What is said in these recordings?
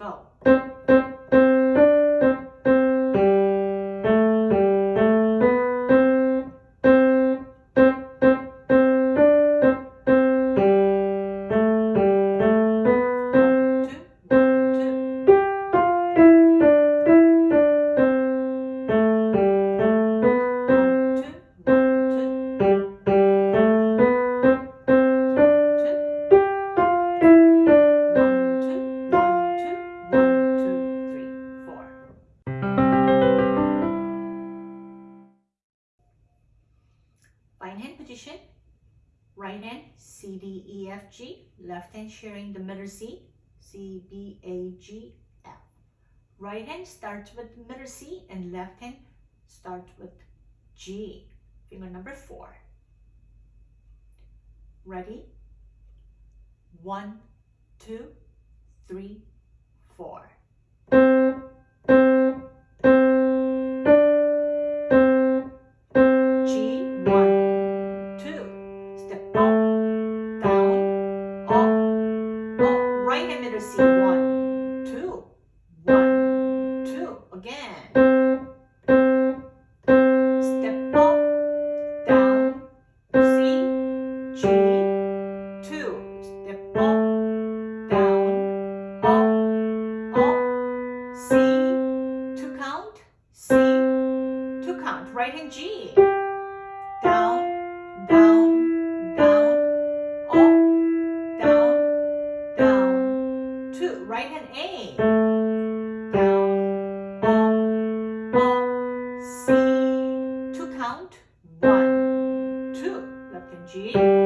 Go. Position. Right hand C, D, E, F, G. Left hand sharing the middle C, C, B, A, G, F. Right hand starts with middle C and left hand starts with G. Finger number four. Ready? One, two, three, four. writing G. Down, down, down, up, down, down. Two, right hand A. Down, up, up, C. Two count, one, two, left hand G.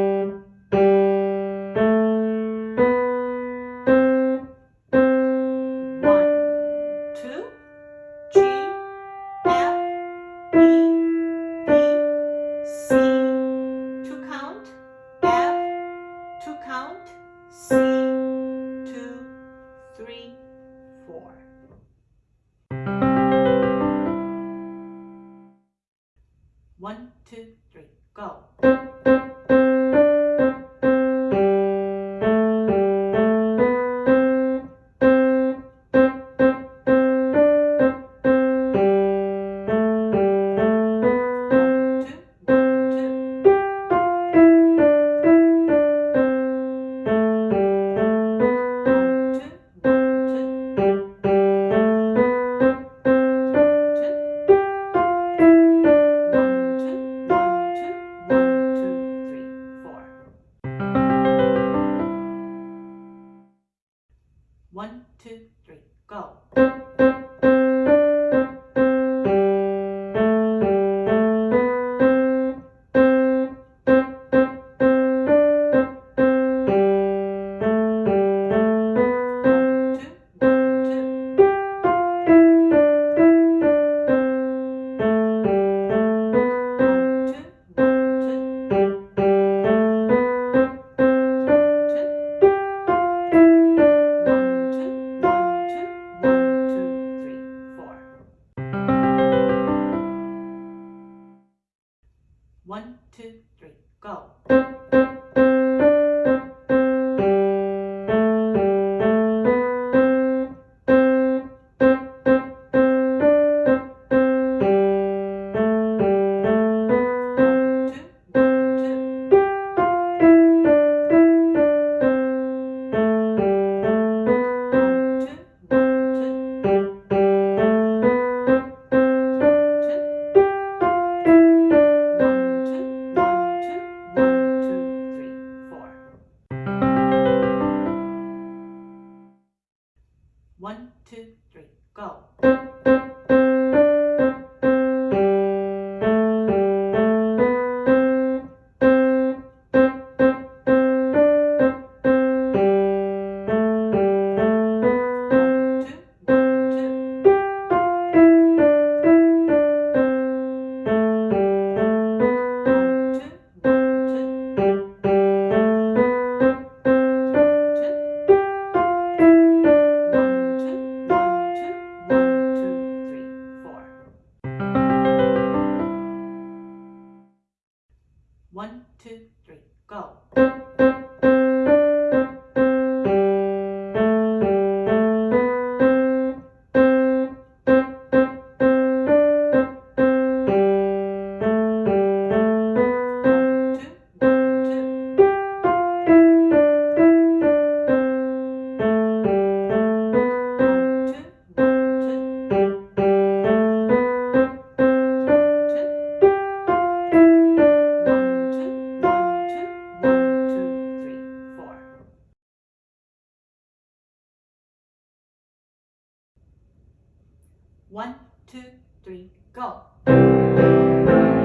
two, three, go.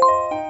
Bye.